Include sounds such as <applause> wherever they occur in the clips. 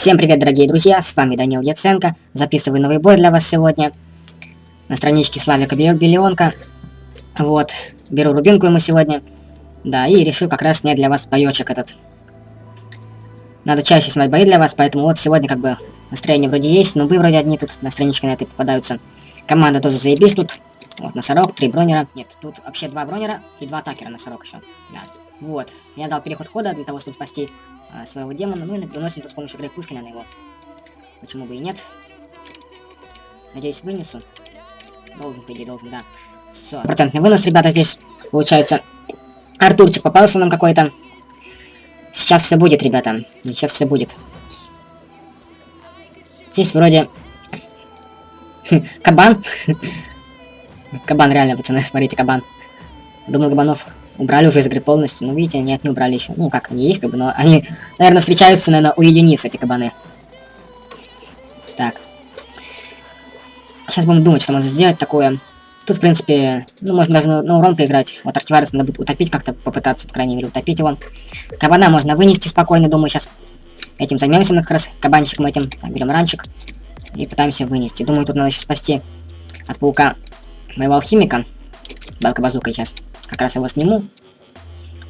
Всем привет, дорогие друзья, с вами Данил Яценко. Записываю новый бой для вас сегодня. На страничке Славика Биллионка. Вот, беру рубинку ему сегодня. Да, и решил как раз снять для вас боечек этот. Надо чаще снимать бои для вас, поэтому вот сегодня как бы настроение вроде есть, но вы вроде одни тут на страничке на этой попадаются. Команда тоже заебись тут. Вот, носорог, три бронера. Нет, тут вообще два бронера и два атакера носорог еще. Да. Вот, я дал переход хода для того, чтобы спасти а, своего демона. Ну и выносим тут с помощью Грей Пушкина на него. Почему бы и нет. Надеюсь, вынесу. Должен, по идее, должен, да. Все. Процентный вынос, ребята, здесь получается. Артурчик попался нам какой-то. Сейчас все будет, ребята. Сейчас все будет. Здесь вроде... <laughs> кабан. <laughs> кабан, реально, пацаны, смотрите, кабан. Думаю, кабанов убрали уже из игры полностью. Ну, видите, нет, не убрали еще. Ну, как, они есть, как бы, но они, наверное, встречаются, наверное, у единиц, эти кабаны. Так. Сейчас будем думать, что можно сделать такое. Тут, в принципе, ну, можно даже на, на урон поиграть. Вот Артиварус надо будет утопить как-то, попытаться, по крайней мере, утопить его. Кабана можно вынести спокойно, думаю, сейчас этим займемся мы как раз, кабанчиком этим. Так, берем ранчик и пытаемся вынести. Думаю, тут надо еще спасти от паука моего алхимика. Балка-базука сейчас. Как раз его сниму,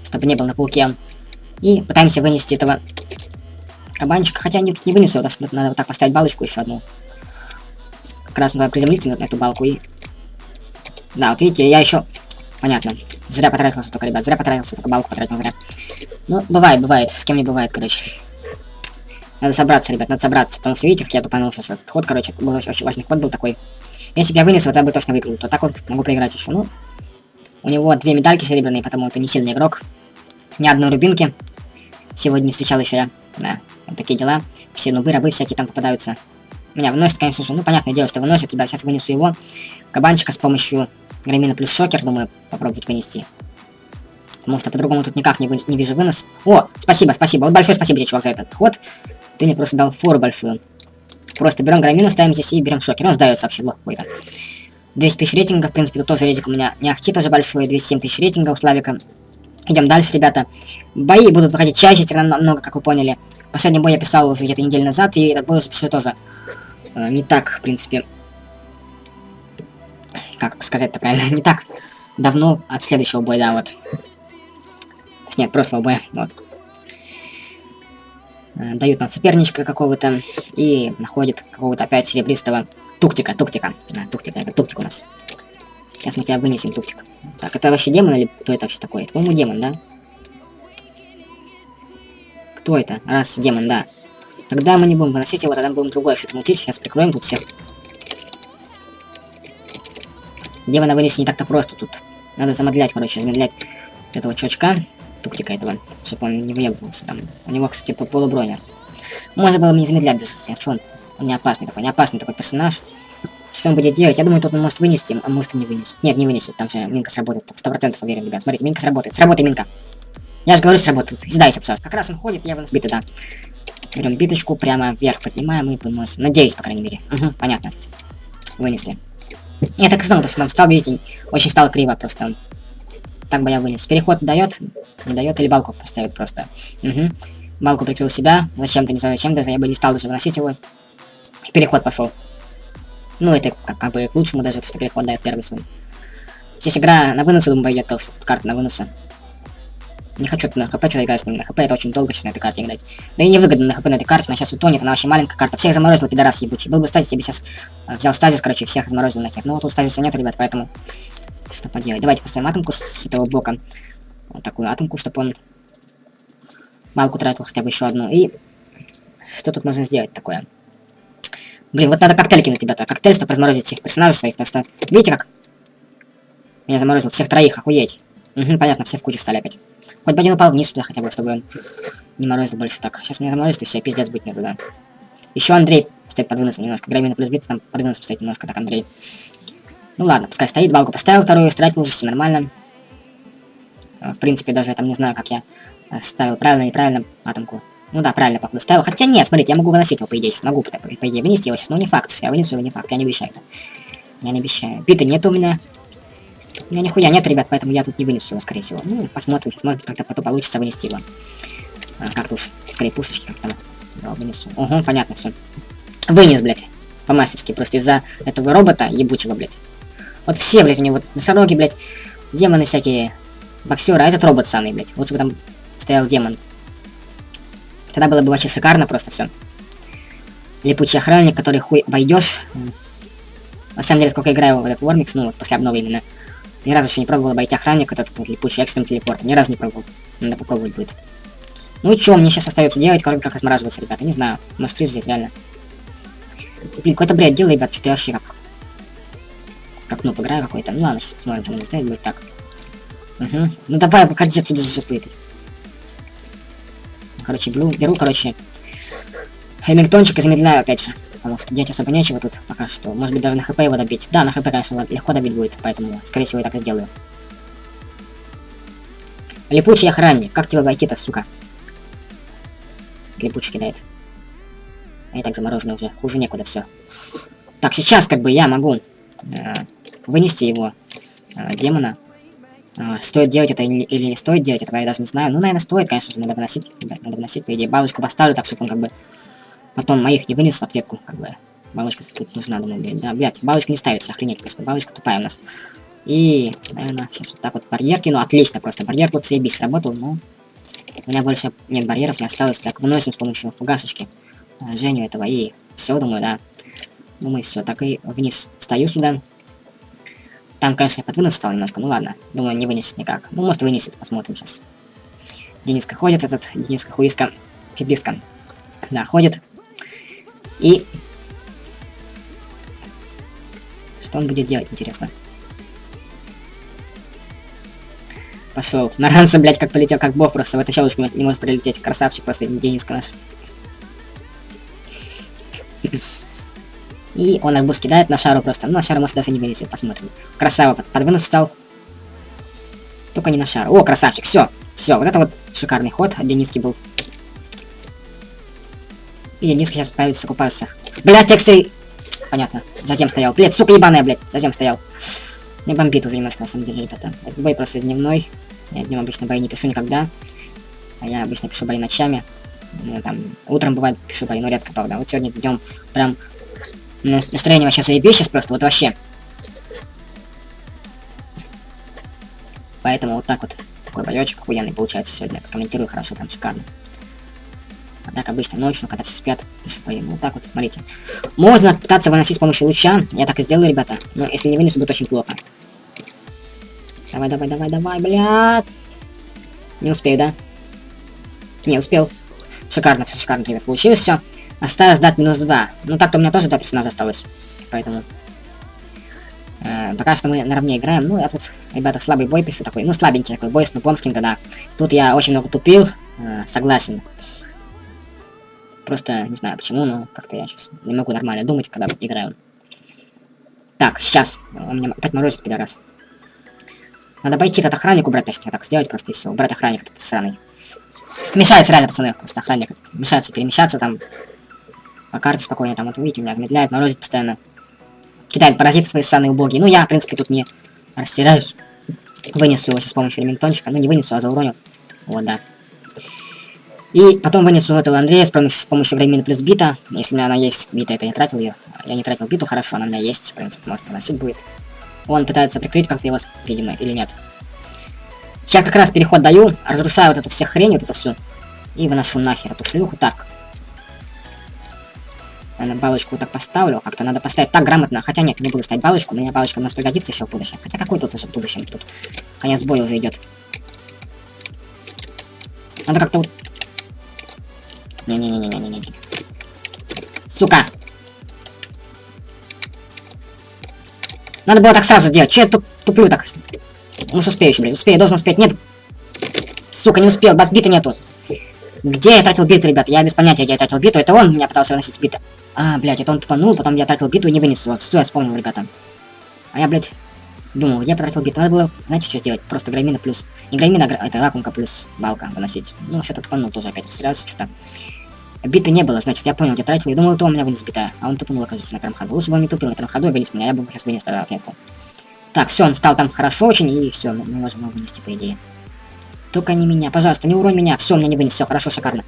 чтобы не был на пауке. И пытаемся вынести этого кабанчика. Хотя не, не вынесу, надо вот так поставить балочку еще одну. Как раз надо приземлиться на эту балку и... Да, вот видите, я еще... Понятно. Зря потратился только, ребят, зря потратился, только балку потратил зря. Ну, бывает, бывает, с кем не бывает, короче. Надо собраться, ребят, надо собраться, потому что, видите, как я тупанул сейчас этот ход, короче, был очень, очень важный ход был такой. Если бы я вынес, вот я бы точно выиграл, то так вот могу проиграть еще, ну, у него две медальки серебряные, потому это не сильный игрок. Ни одной рубинки. Сегодня не встречал еще я. Да, вот такие дела. Все нубы, рабы всякие там попадаются. Меня выносит, конечно же. Ну, понятное дело, что выносит. Ребят, сейчас вынесу его. Кабанчика с помощью громина плюс шокер, думаю, попробовать вынести. Потому что по-другому тут никак не, вы... не вижу вынос. О, спасибо, спасибо. Вот большое спасибо тебе, чувак, за этот ход. Ты мне просто дал фору большую. Просто берем громину, ставим здесь и берем шокер. Он сдается вообще лох. 200 тысяч рейтинга, в принципе, тут тоже рейтинг у меня не ахти тоже большой, 207 тысяч рейтинга у Славика. Идем дальше, ребята. Бои будут выходить чаще, всегда намного, как вы поняли. Последний бой я писал уже где-то неделю назад, и этот бой уже пишу тоже э, не так, в принципе, как сказать-то правильно, <laughs> не так давно от следующего боя, да, вот. Нет, прошлого боя, вот. Э, дают нам соперничка какого-то и находят какого-то опять серебристого Туктика, туктика. Да, туктика, это туктик у нас. Сейчас мы тебя вынесем, туктик. Так, это вообще демон или кто это вообще такой? по-моему, демон, да? Кто это? Раз, демон, да. Тогда мы не будем выносить его, тогда будем другое что-то мутить. Сейчас прикроем тут всех. Демона вынести не так-то просто тут. Надо замедлять, короче, замедлять этого чувачка, туктика этого, чтобы он не выебывался там. У него, кстати, полубронер. Можно было бы не замедлять даже, что он он не опасный такой, не опасный такой персонаж. Что он будет делать? Я думаю, тут он может вынести, а может не вынесет. Нет, не вынесет, там же Минка сработает. Сто процентов уверен, ребят. Смотрите, Минка сработает. Сработай, Минка. Я же говорю, сработает. Сдайся, пожалуйста. Как раз он ходит, я вынос биты, да. Берем биточку, прямо вверх поднимаем и выносим. Надеюсь, по крайней мере. Угу, понятно. Вынесли. Я так и знал, что нам стал, видите, очень стало криво просто. Так бы я вынес. Переход дает, не дает, или балку поставит просто. Угу. Балку прикрыл себя. Зачем-то, не знаю зачем, даже я бы не стал даже выносить его переход пошел. Ну, это как, как бы к лучшему даже, что переход дает первый свой. Здесь игра на выносы, думаю, пойдет, то карта на выносы. Не хочу на хп что играть с ним, на хп это очень долго сейчас на этой карте играть. Да и невыгодно на хп на этой карте, она сейчас утонет, она вообще маленькая карта. Всех заморозил, пидорас ебучий. Был бы стазис, я бы сейчас а, взял стазис, короче, всех заморозил нахер. Ну вот тут стазиса нет, ребят, поэтому что поделать. Давайте поставим атомку с этого блока. Вот такую атомку, чтобы он балку тратил хотя бы еще одну. И что тут можно сделать такое? Блин, вот надо коктейль кинуть, ребята. Коктейль, чтобы разморозить всех персонажей своих, потому что... Видите, как? Меня заморозил всех троих, охуеть. Угу, понятно, все в кучу стали опять. Хоть бы один упал вниз туда хотя бы, чтобы он не морозил больше так. Сейчас меня заморозит и все, пиздец быть мне туда. Еще Андрей стоит под немножко. Грамина плюс бит, там под стоит немножко, так, Андрей. Ну ладно, пускай стоит, балку поставил вторую, стратил уже все нормально. В принципе, даже я там не знаю, как я ставил правильно, неправильно атомку. Ну да, правильно папа ставил. Хотя нет, смотрите, я могу выносить его, по идее. Могу, по, по идее, вынести его сейчас. Но не факт, я вынесу его, не факт. Я не обещаю это. Я не обещаю. Биты нет у меня. У меня нихуя нет, ребят, поэтому я тут не вынесу его, скорее всего. Ну, посмотрим, может быть, как-то потом получится вынести его. А, как-то уж, скорее, пушечки как-то. Я вынесу. Угу, понятно все. Вынес, блядь. По-мастерски. Просто из-за этого робота ебучего, блядь. Вот все, блядь, у него носороги, блядь. Демоны всякие. Боксеры. А этот робот самый, блядь. Лучше бы там стоял демон. Тогда было бы вообще шикарно просто все. Липучий охранник, который хуй обойдешь. На самом деле, сколько играю в этот Вормикс, ну вот после обновы именно. Ни разу еще не пробовал обойти охранник, этот вот, липучий экстрем телепорт. Ни разу не пробовал. Надо попробовать будет. Ну что мне сейчас остается делать, кроме как размораживаться, ребята? Не знаю. Может фриз здесь, реально. Блин, какой-то бред делай, ребят, что-то я вообще как... Как ну, играю какой-то. Ну ладно, сейчас посмотрим, что надо сделать будет так. Угу. Ну давай, выходи отсюда за жопы. Короче, беру, беру, короче, Хэмилтончик и замедляю опять же. Потому что делать особо нечего тут пока что. Может быть даже на хп его добить. Да, на хп, конечно, легко добить будет, поэтому, скорее всего, я так сделаю. Липучий охранник. Как тебя обойти-то, сука? Липучий кидает. А и так замороженный уже. Хуже некуда все. Так, сейчас как бы я могу э, вынести его, э, демона. Э, стоит делать это или, не стоит делать, этого я даже не знаю. Ну, наверное, стоит, конечно же, надо выносить. Надо выносить, по идее. Балочку поставлю, так, чтобы он как бы Потом моих не вынес в ответку, как бы. Балочка тут нужна, думаю, блядь. Да, блядь, балочка не ставится, охренеть просто. Балочка тупая у нас. И, наверное, сейчас вот так вот барьер кину. Отлично, просто барьер тут заебись сработал, но... У меня больше нет барьеров, не осталось. Так, выносим с помощью фугасочки э, Женю этого. И все, думаю, да. Думаю, все. Так и вниз встаю сюда. Там, конечно, подвинут стал немножко, ну ладно. Думаю, не вынесет никак. Ну, может, вынесет, посмотрим сейчас. Дениска ходит, этот Дениска хуиска, пиписка. Да, ходит. И... Что он будет делать, интересно? Пошел. На ранца, блядь, как полетел, как бог, просто в эту щелочку не может прилететь. Красавчик просто, Дениска наш. И он арбуз кидает на шару просто. Ну, на шару может даже не вынесет, посмотрим. Красава, под, стал. Только не на шару. О, красавчик, все. Все, вот это вот шикарный ход от Дениски был. И низко сейчас справится, купаться. Блять, тексты... Понятно. Затем стоял. Блять, сука ебаная, блять. Затем стоял. Не бомбит уже немножко, на самом деле, ребята. Этот бой просто дневной. Я днем обычно бои не пишу никогда. А я обычно пишу бои ночами. Ну, там, утром бывает пишу бои, но редко, правда. Вот сегодня днем прям настроение вообще заебись сейчас просто, вот вообще. Поэтому вот так вот. Такой боечек охуенный получается сегодня. Комментирую хорошо, прям шикарно. А так обычно ночью, когда все спят, пишу. Вот так вот, смотрите. Можно пытаться выносить с помощью луча. Я так и сделаю, ребята. Но если не вынесу, будет очень плохо. Давай, давай, давай, давай, блядь. Не успею, да? Не, успел. Шикарно, все шикарно, ребят, получилось все. Осталось ждать минус 2. Ну так-то у меня тоже два персонажа осталось. Поэтому... Э, пока что мы наравне играем. Ну, я тут, ребята, слабый бой пишу такой. Ну, слабенький такой бой с нупом да. Тут я очень много тупил. Э, согласен. Просто не знаю почему, но как-то я сейчас не могу нормально думать, когда играю. Так, сейчас. Он меня опять морозит, пидорас. Надо пойти этот охранник убрать, точнее, так сделать просто и все. Убрать охранник этот сраный. Мешается реально, пацаны, просто охранник. Мешается перемещаться там. По карте спокойно, там, вот видите, меня замедляет, морозит постоянно. Кидает паразиты свои сраные убогие. Ну, я, в принципе, тут не растеряюсь. Вынесу его с помощью элементончика. Ну, не вынесу, а зауроню. Вот, да. И потом вынесу этого Андрея с помощью, с помощью времени плюс бита. Если у меня она есть, бита это я тратил ее. Я не тратил биту, хорошо, она у меня есть, в принципе, может выносить будет. Он пытается прикрыть как-то его, видимо, или нет. Сейчас как раз переход даю, разрушаю вот эту всю хрень, вот эту всю. И выношу нахер эту шлюху. Так. Наверное, балочку вот так поставлю. Как-то надо поставить так грамотно. Хотя нет, не буду ставить балочку. Меня балочка может пригодиться еще в будущем. Хотя какой тут уже в будущем? Тут конец боя уже идет. Надо как-то не-не-не-не-не-не. Сука. Надо было так сразу делать. Че я туп туплю так? Ну, успею еще, блин. Успею, должен успеть. Нет. Сука, не успел. Бат бита нету. Где я тратил биту, ребят? Я без понятия, где я тратил биту. Это он меня пытался выносить бита. А, блядь, это он тупанул, потом я тратил биту и не вынес его. Все, я вспомнил, ребята. А я, блядь, думал, я потратил биту. Надо было, знаете, что сделать? Просто грамина плюс... Не грамина, а это лакунка плюс балка выносить. Ну, что-то тупанул тоже опять. Растерялся что-то. Биты не было, значит, я понял, где тратил. Я думал, это у меня вынес битая. А он тупнул, окажется, на первом ходу. Лучше бы он не тупил на первом ходу, и вынес меня. Я бы сейчас вынес тогда отметку. Так, все, он стал там хорошо очень, и все, мы его вынести, по идее. Только не меня, пожалуйста, не уронь меня. Все, меня не вынес, все, хорошо, шикарно.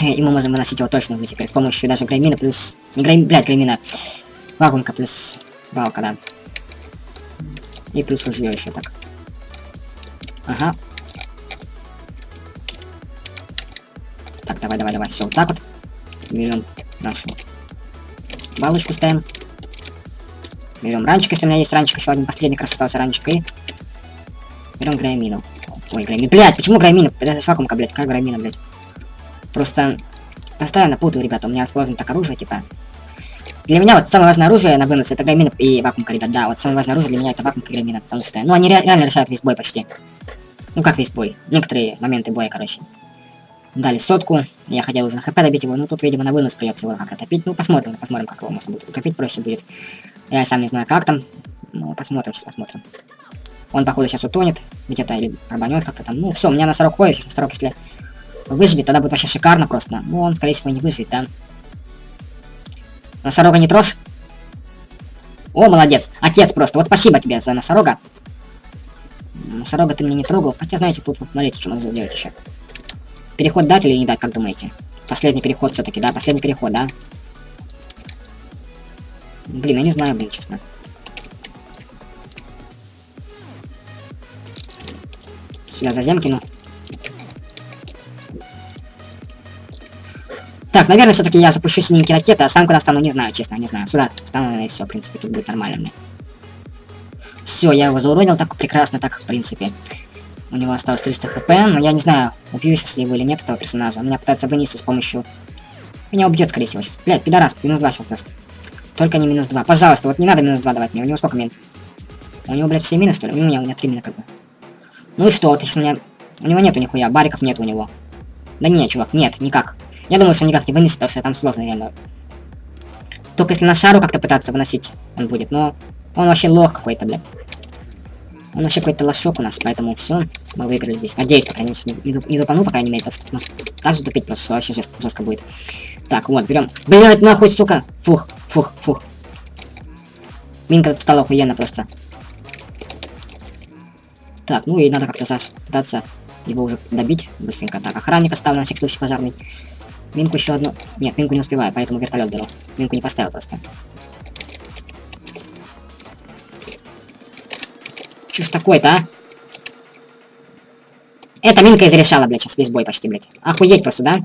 И мы можем выносить его точно уже теперь с помощью даже греймина плюс... Не грейм... Блядь, греймина. Вакуумка плюс балка, да. И плюс ружье еще так. Ага. Так, давай, давай, давай. Все, вот так вот. Берем нашу балочку ставим. Берем ранчик, если у меня есть ранчик, еще один последний раз остался ранчик. И берем граймину. Ой, граймин. Блять, почему граймина? Это вакуумка, блядь, как граймина, блядь. Просто постоянно путаю, ребята. У меня расположено так оружие, типа. Для меня вот самое важное оружие на вынос это граймин и вакуумка, ребят. Да, вот самое важное оружие для меня это вакуумка и граймина, потому что, ну, они ре реально решают весь бой почти. Ну, как весь бой. Некоторые моменты боя, короче. Дали сотку. Я хотел уже на хп добить его, но тут, видимо, на вынос придется его как-то топить. Ну, посмотрим, посмотрим, как его можно будет утопить, проще будет. Я сам не знаю, как там. Ну, посмотрим, сейчас посмотрим. Он, походу, сейчас утонет. Где-то или пробанет как-то там. Ну, все, у меня носорог ходит. Сейчас носорог, если выживет, тогда будет вообще шикарно просто. Ну, он, скорее всего, не выживет, да. Носорога не трожь. О, молодец. Отец просто. Вот спасибо тебе за носорога. Носорога ты мне не трогал. Хотя, знаете, тут вот смотрите, что можно сделать еще. Переход дать или не дать, как думаете? Последний переход все-таки, да? Последний переход, да? Блин, я не знаю, блин, честно. Я за кину. Так, наверное, все-таки я запущу синенькие ракеты, а сам куда стану, не знаю, честно, не знаю. Сюда стану, и все, в принципе, тут будет нормально мне. Все, я его зауронил так прекрасно, так, в принципе. У него осталось 300 хп, но я не знаю, убьюсь если его или нет, этого персонажа. Меня пытается вынести с помощью... Меня убьет, скорее всего, сейчас. Блядь, пидорас, минус 2 сейчас даст. Только не минус 2. Пожалуйста, вот не надо минус 2 давать мне. У него сколько мин? У него, блядь, все минус, что ли? У меня, у меня 3 мина как бы. Ну и что, если у меня... У него нету нихуя, бариков нет у него. Да нет, чувак, нет, никак. Я думаю, что никак не вынесет, потому что там сложно реально. Только если на шару как-то пытаться выносить, он будет. Но он вообще лох какой-то, блядь. Он вообще какой-то лошок у нас, поэтому все, мы выиграли здесь. Надеюсь, по крайней мере, не, не, тупану, по крайней мере, потому что может так затупить просто вообще жестко, жестко будет. Так, вот, берем. Блядь, нахуй, сука! Фух, фух, фух. Минка стала охуенно просто. Так, ну и надо как-то пытаться его уже добить быстренько. Так, охранник оставлю на всякий случай пожарный. Минку еще одну. Нет, минку не успеваю, поэтому вертолет беру. Минку не поставил просто. Что ж такое-то, а? Эта минка изрешала, блядь, сейчас весь бой почти, блядь. Охуеть просто, да?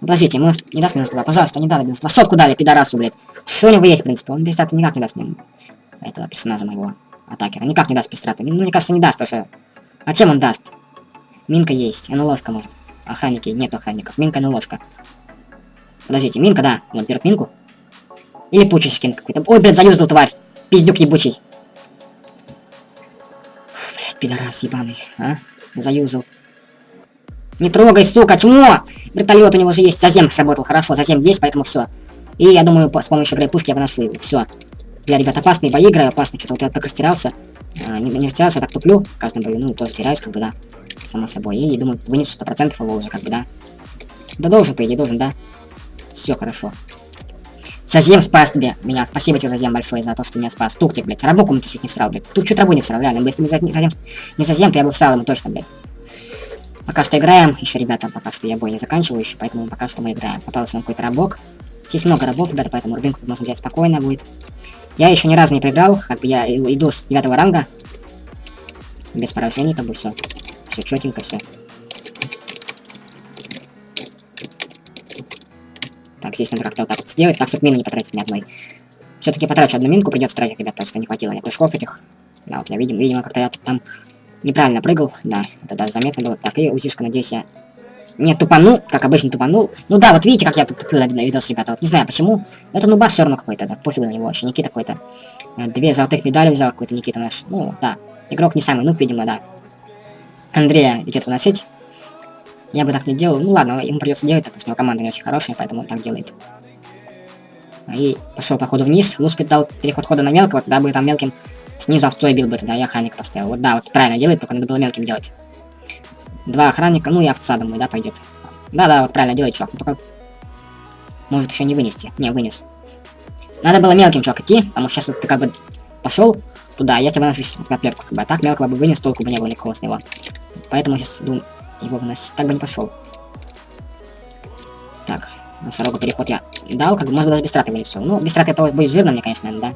Подождите, ему не даст минус 2, пожалуйста, не дали минус 2. Сотку дали, пидорасу, блядь. Что у него есть, в принципе? Он без никак не даст мне этого персонажа моего атакера. Никак не даст пистрату. Ну, мне кажется, не даст, потому что... А чем он даст? Минка есть, он ложка может. Охранники, нет охранников. Минка, ну ложка. Подождите, Минка, да. Вот, берет Минку. Или пучий скин какой-то. Ой, блядь, заюзал тварь. Пиздюк ебучий. Блядь, пидорас ебаный, а? Заюзал. Не трогай, сука, чмо! Вертолет у него же есть. Зазем сработал, хорошо, зазем есть, поэтому все. И я думаю, с помощью грей пушки я выношу его. Все. Бля, ребят, опасные бои играю, опасные. Что-то вот я так растерялся. А, не, не растерялся, так туплю. В каждом бою, ну, тоже теряюсь, как бы, да само собой. И думаю, вынесу 100% его уже, как бы, да. Да должен, по идее, должен, да. Все хорошо. Зазем спас тебе меня. Спасибо тебе, Зазем, большое за то, что меня спас. Тук тебе, блядь. Рабоку ты чуть не всрал, блядь. Тут чуть рабу не всрал, реально. Если бы Зазем, не Зазем, то я бы всрал ему точно, блядь. Пока что играем. Еще, ребята, пока что я бой не заканчиваю еще, поэтому пока что мы играем. Попался нам какой-то рабок. Здесь много рабов, ребята, поэтому рубинку можно взять спокойно будет. Я еще ни разу не проиграл, как бы я иду с девятого ранга. Без поражений, как бы все. Все четенько, все. Так, здесь надо как-то вот так вот сделать, так, чтобы мины не потратить ни одной. Все-таки потрачу одну минку, придется тратить, ребят, что не хватило мне прыжков этих. Да, вот я видим, видимо, как-то я там неправильно прыгал, да, это даже заметно было. Так, и узишка, надеюсь, я не тупанул, как обычно тупанул. Ну да, вот видите, как я туплю на видос, ребята, вот не знаю почему. Это ну бас все равно какой-то, да, пофигу на него вообще, Никита какой-то. Э, две золотых медали взял какой-то Никита наш. Ну, да, игрок не самый, ну, видимо, да. Андрея идет выносить. Я бы так не делал. Ну ладно, ему придется делать, так что у него команда не очень хорошая, поэтому он так делает. И пошел по ходу вниз. Лускать дал переход хода на мелкого, тогда бы там мелким снизу овцой бил бы тогда, я охранник поставил. Вот да, вот правильно делает, только надо было мелким делать. Два охранника, ну и овца, думаю, да, пойдет. Да-да, вот правильно делает, чувак. Только может еще не вынести. Не, вынес. Надо было мелким, чувак, идти, потому что сейчас ты как бы пошел туда, я тебя выношу в котлетку, как бы. А так мелкого бы вынес, толку бы не было никого с него. Поэтому сейчас думаю его выносить. Так бы не пошел. Так, носорогу переход я дал, как бы, может даже без траты вынесу. Ну, без траты это будет жирно мне, конечно, да.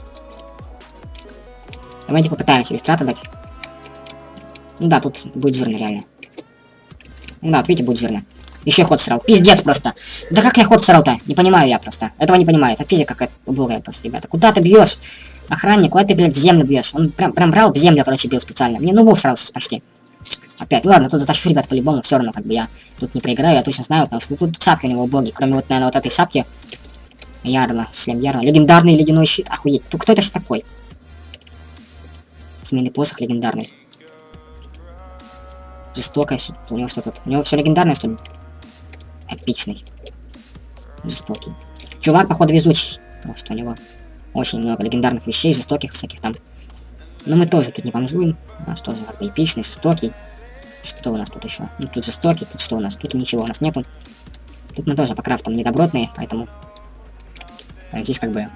Давайте попытаемся без траты дать. Ну да, тут будет жирно, реально. Ну да, вот видите, будет жирно. Еще ход срал. Пиздец просто. Да как я ход срал-то? Не понимаю я просто. Этого не понимаю. Это физика какая-то убогая просто, ребята. Куда ты бьешь? Охранник, куда ты, блядь, в землю бьешь? Он прям, прям брал в землю, короче, бил специально. Мне ну срался почти. Опять, ладно, тут затащу, ребят, по-любому, все равно, как бы я тут не проиграю, я точно знаю, потому что тут шапки у него боги, кроме вот, наверное, вот этой шапки. Ярно, шлем Ярно. Легендарный ледяной щит, охуеть. Тут кто это же такой? Сменный посох легендарный. Жестокая, у него что тут? У него все легендарное, что ли? Эпичный. Жестокий. Чувак, походу, везучий. Потому что у него очень много легендарных вещей, жестоких всяких там. Но мы тоже тут не бомжуем. У нас тоже как эпичный, жестокий. Что у нас тут еще? Ну, тут жестокий, тут что у нас? Тут ничего у нас нету. Тут мы тоже по крафтам недобротные, поэтому... Здесь как бы...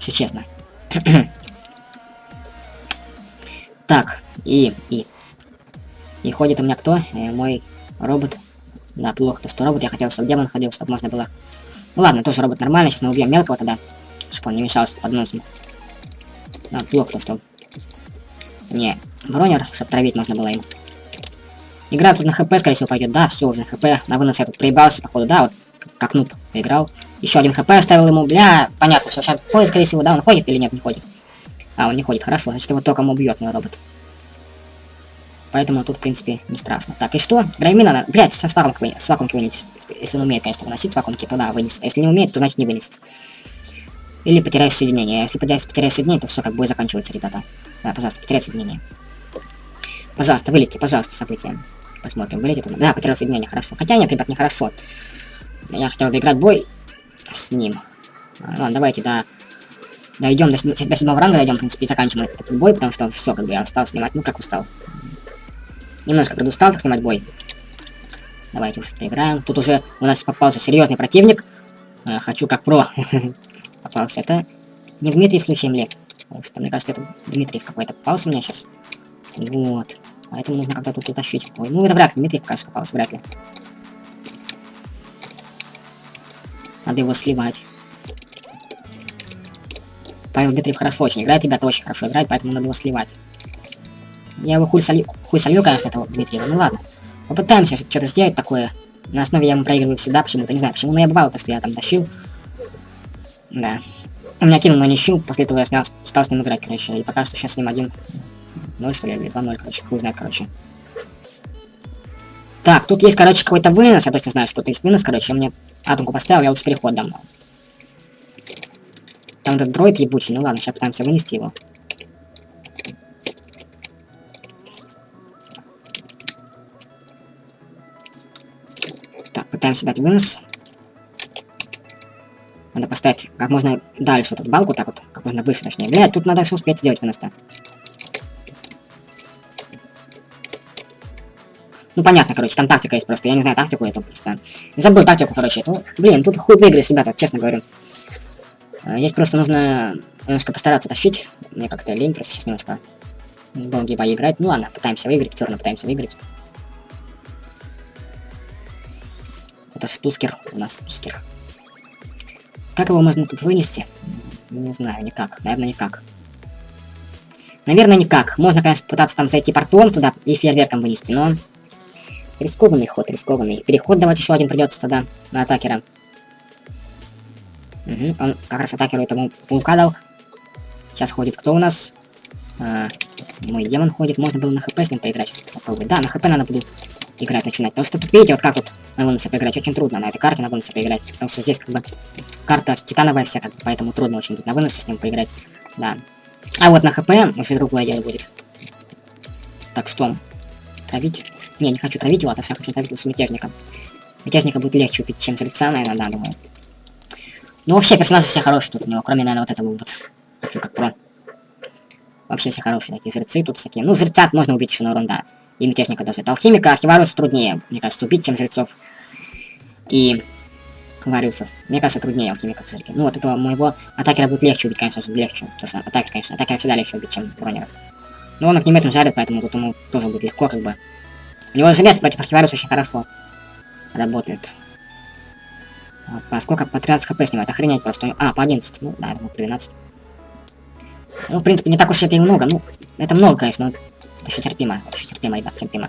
Все честно. <clears throat> так, и, и... И ходит у меня кто? Э, мой робот. Да, плохо, то что робот. Я хотел, чтобы демон ходил, чтобы можно было... Ну ладно, тоже робот нормальный. Сейчас мы убьем мелкого тогда. Чтобы он не мешался под носом. Да, плохо то, что... Не, бронер, чтобы травить можно было им. Игра тут на хп, скорее всего, пойдет. Да, все, уже хп. На вынос я тут проебался, походу, да, вот как нуб поиграл. Еще один хп оставил ему, бля, понятно, что сейчас ходит, скорее всего, да, он ходит или нет, не ходит. А, он не ходит, хорошо, значит его током убьет мой робот. Поэтому тут, в принципе, не страшно. Так, и что? Граймина надо... Блядь, с вакуумки, с вакуумки вынесет. Если он умеет, конечно, выносить вакуумки, то да, вынесет. А если не умеет, то значит не вынесет. Или потеряешь соединение. А если потеряешь, потеряешь соединение, то все, как бой заканчивается, ребята. Да, пожалуйста, потеряй соединение. Пожалуйста, вылети, пожалуйста, события. Посмотрим, вылетит он. Да, потерял соединение, хорошо. Хотя нет, ребят, нехорошо. Я хотел выиграть бой с ним. Ладно, давайте до... Дойдем до, до седьмого ранга, дойдем, в принципе, и заканчиваем этот бой, потому что все, как бы я устал снимать. Ну, как устал. Немножко предустал так снимать бой. Давайте уж доиграем. Тут уже у нас попался серьезный противник. Э, хочу как про. <laughs> попался. Это не Дмитрий случаем ли? Потому что, мне кажется, это Дмитрий какой-то попался мне сейчас. Вот. Поэтому нужно как-то тут утащить. Ой, ну это вряд ли. Дмитрий, кажется, попался, вряд ли. Надо его сливать. Павел Дмитриев хорошо очень играет, ребята очень хорошо играет, поэтому надо его сливать. Я его хуй солью, хуй солью конечно, этого Дмитриева, ну ладно. Попытаемся что-то сделать такое. На основе я ему проигрываю всегда, почему-то, не знаю почему, но я бывал, то, что я там тащил. Да. Он меня кинул на нищу, после этого я снял, стал с ним играть, короче, и пока что сейчас с ним один 0, что ли, или 2-0, короче, хуй знает, короче. Так, тут есть, короче, какой-то вынос, я точно знаю, что тут есть вынос, короче, мне атомку поставил, я лучше переход дам. Там этот дроид ебучий, ну ладно, сейчас пытаемся вынести его. Пытаемся дать вынос. Надо поставить как можно дальше вот эту балку, так вот, как можно выше, точнее. Бля, тут надо все успеть сделать вынос-то. Ну, понятно, короче, там тактика есть просто. Я не знаю тактику эту просто. Забыл тактику, короче. Ну, блин, тут хуй выиграешь, ребята, честно говорю. А, здесь просто нужно немножко постараться тащить. Мне как-то лень просто сейчас немножко долгие бои играть. Ну ладно, пытаемся выиграть, все равно пытаемся выиграть. Это штускер у нас, штускер. Как его можно тут вынести? Не знаю, никак. Наверное, никак. Наверное, никак. Можно, конечно, пытаться там зайти портом туда и фейерверком вынести, но Рискованный ход, рискованный. Переход давать еще один придется тогда на атакера. Угу, он как раз атакеру этому паука дал. Сейчас ходит кто у нас? А, мой демон ходит. Можно было на хп с ним поиграть. Попробовать. Да, на хп надо будет играть начинать. Потому что тут видите, вот как вот на вынose поиграть. Очень трудно на этой карте на вынose поиграть. Потому что здесь как бы карта титановая вся, как бы, поэтому трудно очень на выносе с ним поиграть. Да. А вот на хп уже другое дело будет. Так что, травить. Не, не хочу травить его, а я хочу травить лучше мятежника. Мятежника будет легче убить, чем жреца, наверное, да, думаю. Ну, вообще, персонажи все хорошие тут у него, кроме, наверное, вот этого вот. Хочу как про. Вообще все хорошие такие жрецы тут всякие. Ну, жреца можно убить еще на урон, да. И мятежника даже. Это алхимика, архиваруса труднее, мне кажется, убить, чем жрецов. И Вариусов. Мне кажется, труднее алхимиков. Ну, вот этого моего атакера будет легче убить, конечно же, легче. Потому что атакер, конечно, атакера всегда легче убить, чем бронеров. Но он огнеметом жарит, поэтому тут ему тоже будет легко, как бы. У него желез против архивариуса очень хорошо работает. А, По сколько? По 13 хп снимает. Охренеть просто. А, по 11. Ну, да, по 12. Ну, в принципе, не так уж это и много. Ну, это много, конечно, но еще терпимо. Еще терпимо, ребят, терпимо.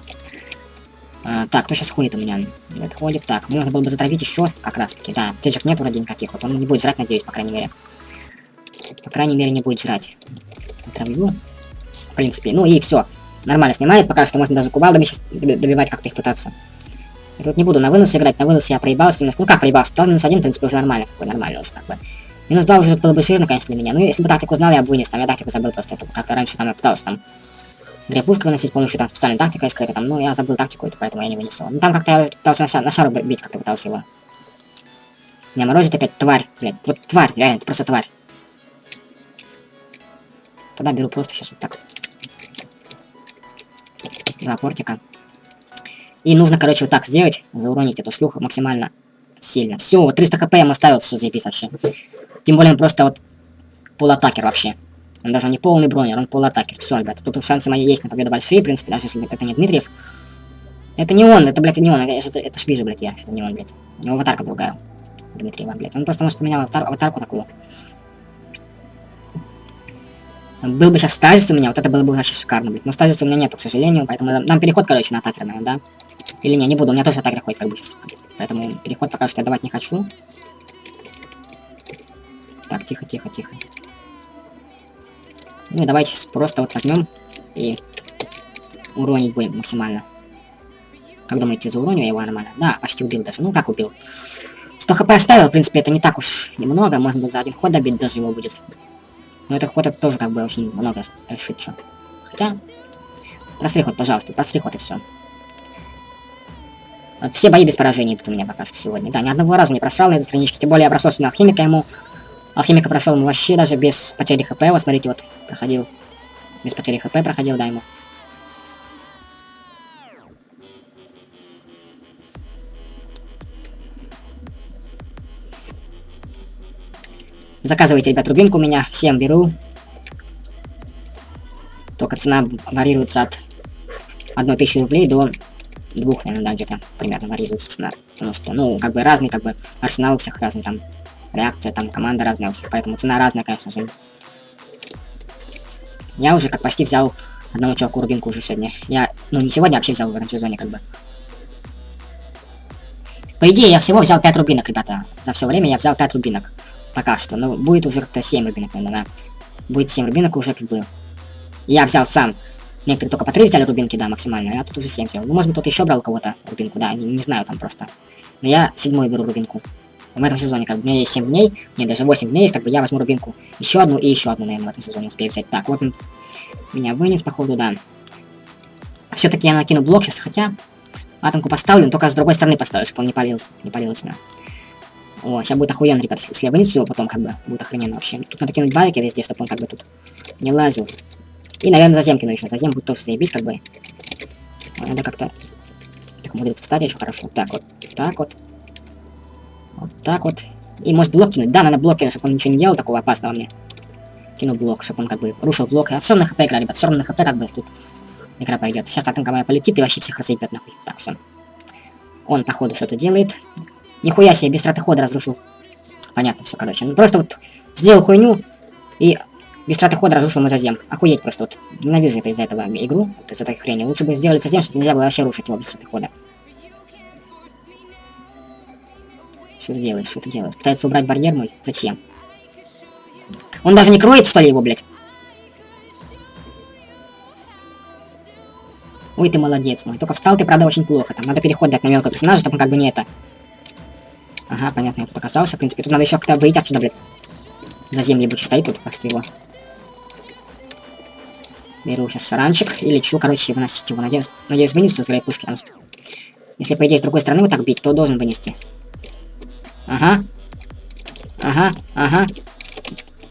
А, так, кто сейчас ходит у меня? Ходит. Так, можно было бы затравить еще как раз таки. Да, аптечек нет вроде никаких. Вот он не будет жрать, надеюсь, по крайней мере. По крайней мере, не будет жрать. Затравлю. В принципе. Ну и все. Нормально снимает. Пока что можно даже кувалдами сейчас добивать, как-то их пытаться. Я тут не буду на вынос играть. На вынос я проебался немножко. Ну как проебался? Стал минус один, в принципе, уже нормально. Какой нормально уже как бы. Минус 2 уже было бы жирно, конечно, для меня. Ну, если бы тактику знал, я бы вынес. Там я тактику забыл просто. Как-то раньше там я пытался там две пушки выносить с помощью там специальной тактики какой-то там. Ну, я забыл тактику, эту, поэтому я не вынес. Ну, там как-то я пытался на, шар, на шару бить, как-то пытался его. Меня морозит опять тварь, блядь. Вот тварь, реально, это просто тварь. Тогда беру просто сейчас вот так. Два портика. И нужно, короче, вот так сделать, зауронить эту шлюху максимально сильно. Все, вот 300 хп я ему оставил, все заебись вообще. Тем более он просто вот полуатакер вообще. Он даже не полный бронер, он полуатакер. Все, ребята, тут шансы мои есть на победу большие, в принципе, даже если это не Дмитриев. Это не он, это, блядь, не он, это, это ж вижу, блядь, я, что не он, блядь. У него аватарка другая. Дмитриева, блядь. Он просто, может, поменял аватар, аватарку такую. Был бы сейчас стазис у меня, вот это было бы вообще шикарно, блядь. Но стазиса у меня нету, к сожалению, поэтому нам переход, короче, на атакер, наверное, да? Или не, не буду, у меня тоже атакер ходит, как бы сейчас. Поэтому переход пока что я давать не хочу. Так, тихо, тихо, тихо. Ну и давайте просто вот возьмем и уронить будем максимально. Как думаете, зауроню я его нормально? Да, почти убил даже. Ну как убил? 100 хп оставил, в принципе, это не так уж немного. Можно за один ход добить, даже его будет. Но это ход это тоже как бы очень много решит что. Хотя... Простри ход, пожалуйста, простри ход и все. Вот все бои без поражений тут у меня пока что сегодня. Да, ни одного раза не просрал на этой страничке. Тем более я бросался на алхимика ему. Алхимика прошел вообще даже без потери хп. Вот смотрите, вот проходил. Без потери хп проходил, да, ему. Заказывайте, ребят, рубинку у меня. Всем беру. Только цена варьируется от 1000 рублей до двух, наверное, да, где-то примерно варьируется цена. Потому что, ну, как бы разный, как бы, арсенал у всех разный, там, реакция, там, команда разная у всех, поэтому цена разная, конечно же. Я уже как почти взял одному чуваку рубинку уже сегодня. Я, ну, не сегодня, а вообще взял в этом сезоне, как бы. По идее, я всего взял 5 рубинок, ребята. За все время я взял 5 рубинок. Пока что. Ну, будет уже как-то 7 рубинок, наверное, да. Будет 7 рубинок уже как бы. Я взял сам. Некоторые только по 3 взяли рубинки, да, максимально. Я тут уже 7 взял. Ну, может быть, кто-то еще брал кого-то рубинку, да, не, не знаю там просто. Но я седьмой беру рубинку. В этом сезоне, как бы, у меня есть 7 дней, мне даже 8 дней как бы я возьму рубинку. Еще одну и еще одну, наверное, в этом сезоне успею взять. Так, вот меня вынес, походу, да. Все-таки я накину блок сейчас, хотя атомку поставлю, но только с другой стороны поставлю, чтобы он не палился. Не палился, да. О, сейчас будет охуенно, ребят, если я вынесу его потом, как бы, будет охрененно вообще. Тут надо кинуть барики везде, чтобы он как бы тут не лазил. И, наверное, зазем кину еще. Зазем будет тоже заебись, как бы. Надо как-то... Так, умудриться встать еще хорошо. Так вот, так вот. Вот так вот. И может блок кинуть. Да, надо блок кинуть, чтобы он ничего не делал такого опасного мне. Кину блок, чтобы он как бы рушил блок. А все на хп игра, ребят, все равно на хп как бы тут игра пойдет. Сейчас атомка моя полетит и вообще всех разъебет нахуй. Так, все. Он, походу, что-то делает. Нихуя себе, без траты хода разрушил. Понятно, все, короче. Ну, просто вот сделал хуйню и без траты хода разрушил мой зазем. Охуеть просто вот. Ненавижу это из-за этого игру, вот из-за этой хрени. Лучше бы сделали зазем, чтобы нельзя было вообще рушить его без траты хода. Что ты делаешь, что ты делаешь? Пытается убрать барьер мой? Зачем? Он даже не кроет, что ли, его, блядь? Ой, ты молодец мой. Только встал ты, правда, очень плохо. Там надо переход дать на мелкого персонажа, чтобы он как бы не это. Ага, понятно, я тут оказался. В принципе, тут надо еще как-то выйти отсюда, блядь. За земли будет стоит тут, просто его. Беру сейчас саранчик и лечу, короче, выносить его. Надеюсь, надеюсь вынесу с пушки. Если, по идее, с другой стороны вот так бить, то должен вынести. Ага. Ага, ага.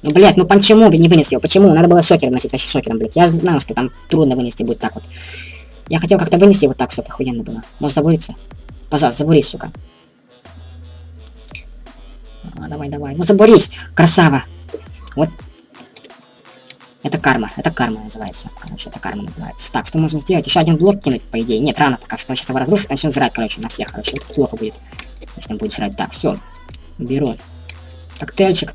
Ну, блядь, ну почему не вынес его? Почему? Надо было шокером носить, вообще шокером, блядь. Я знал, что там трудно вынести будет так вот. Я хотел как-то вынести его так, чтобы охуенно было. Может забуриться? Пожалуйста, забурись, сука. А, давай, давай. Ну забурись, красава. Вот. Это карма. Это карма называется. Короче, это карма называется. Так, что можно сделать? Еще один блок кинуть, по идее. Нет, рано пока что. Он сейчас его разрушит, начнет жрать, короче, на всех. Короче, это плохо будет. Если он будет жрать. Так, все. Беру. Коктейльчик.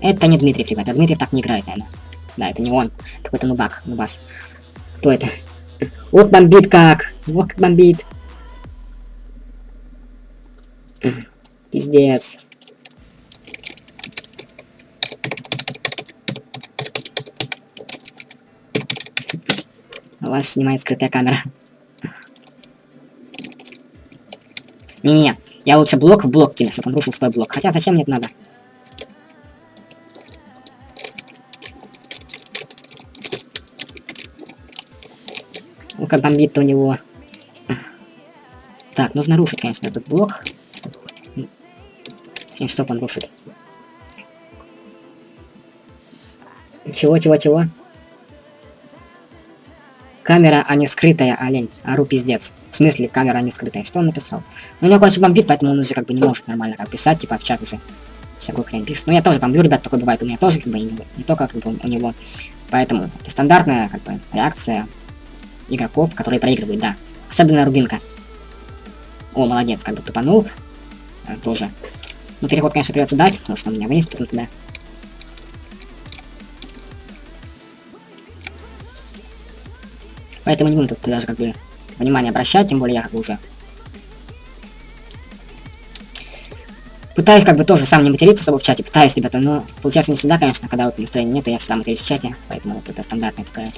Это не Дмитриев, ребята. Дмитриев так не играет, наверное. Да, это не он. Какой-то нубак. Нубас. Кто это? Ох, бомбит как! Ох, как бомбит. Пиздец. У вас снимает скрытая камера. Не-не-не, я лучше блок в блок кину, чтобы он рушил свой блок. Хотя зачем мне это надо? Ну как бомбит у него. Так, нужно рушить, конечно, этот блок. Точнее, что он рушит. Чего, чего, чего? Камера, а не скрытая, олень. Ару пиздец. В смысле, камера, не скрытая. Что он написал? Ну, у него, короче, бомбит, поэтому он уже как бы не может нормально как писать, типа в чат уже всякую хрень пишет. Ну, я тоже бомблю, ребят, такое бывает. У меня тоже, как бы, не, не только как бы у него. Поэтому это стандартная, как бы, реакция игроков, которые проигрывают, да. Особенно Рубинка. О, молодец, как бы тупанул. А, тоже. Ну, переход, конечно, придется дать, потому что у меня вниз туда. Поэтому не буду тут даже как бы внимание обращать, тем более я как бы уже Пытаюсь как бы тоже сам не материться особо в чате, пытаюсь, ребята, но получается не всегда, конечно, когда вот настроения нет, я всегда матерюсь в чате, поэтому вот это стандартная такая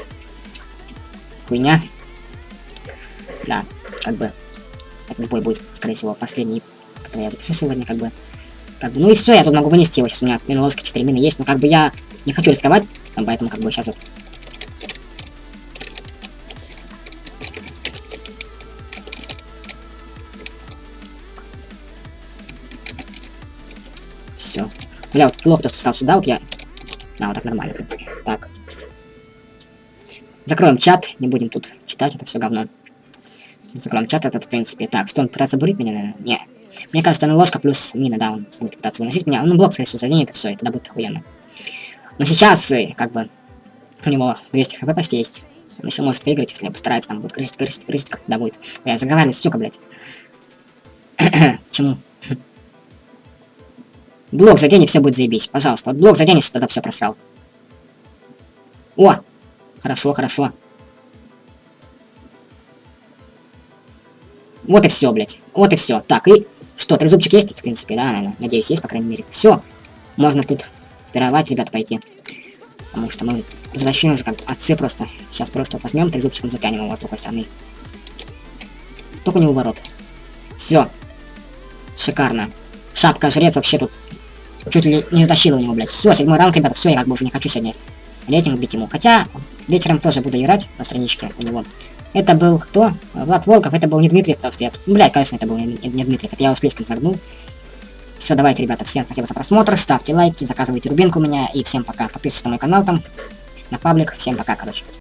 хуйня. Да, как бы, этот бой будет, скорее всего, последний, который я запишу сегодня, как бы. Как бы, ну и все, я тут могу вынести его, сейчас у меня мина ложка 4 мины есть, но как бы я не хочу рисковать, поэтому как бы сейчас вот Бля, вот плохо, то, что стал сюда, вот я... Да, вот так нормально, в принципе. Так. Закроем чат, не будем тут читать это все говно. Закроем чат этот, в принципе. Так, что он пытается бурить меня, наверное? Не. Мне кажется, на ложка плюс мина, да, он будет пытаться выносить меня. Ну, блок, скорее всего, заденет, и все, и тогда будет охуенно. Но сейчас, э, как бы, у него 200 хп почти есть. Он еще может выиграть, если постарается, там будет грызть, грызть, грызть, когда будет. Я заговариваюсь, сука, блядь. <clears throat> Чему? Блок задень, и все будет заебись. Пожалуйста, вот блок задень, что тогда все просрал. О! Хорошо, хорошо. Вот и все, блядь. Вот и все. Так, и что, трезубчик есть тут, в принципе, да, наверное. Надеюсь, есть, по крайней мере. Все. Можно тут пировать, ребят, пойти. Потому что мы возвращаем уже как отцы просто. Сейчас просто возьмем трезубчиком, затянем его с другой стороны. Только не у ворот. Все. Шикарно. Шапка жрец вообще тут чуть ли не затащила у него, блядь. Все, седьмой ранг, ребята, все, я как бы уже не хочу сегодня рейтинг бить ему. Хотя, вечером тоже буду играть на страничке у него. Это был кто? Влад Волков, это был не Дмитрий, потому что я... Ну, блядь, конечно, это был не, не Дмитриев, это я его слишком загнул. Все, давайте, ребята, всем спасибо за просмотр, ставьте лайки, заказывайте рубинку у меня, и всем пока. Подписывайтесь на мой канал там, на паблик, всем пока, короче.